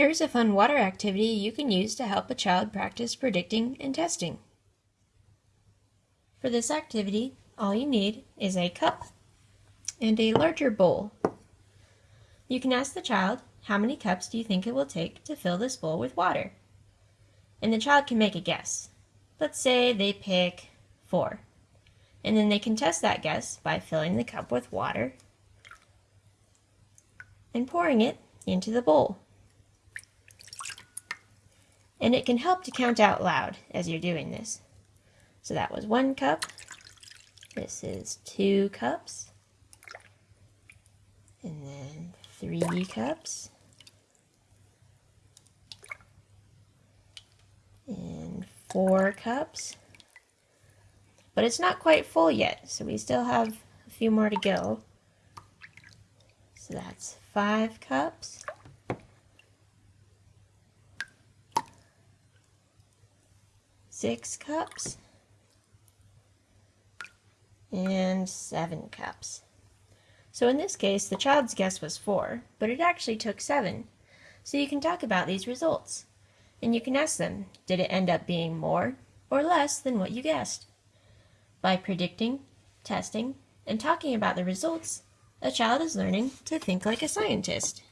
Here's a fun water activity you can use to help a child practice predicting and testing. For this activity, all you need is a cup and a larger bowl. You can ask the child, how many cups do you think it will take to fill this bowl with water? And the child can make a guess. Let's say they pick four. And then they can test that guess by filling the cup with water and pouring it into the bowl and it can help to count out loud as you're doing this. So that was one cup, this is two cups, and then three cups, and four cups. But it's not quite full yet, so we still have a few more to go. So that's five cups. Six cups and seven cups. So in this case, the child's guess was four, but it actually took seven. So you can talk about these results, and you can ask them, did it end up being more or less than what you guessed? By predicting, testing, and talking about the results, a child is learning to think like a scientist.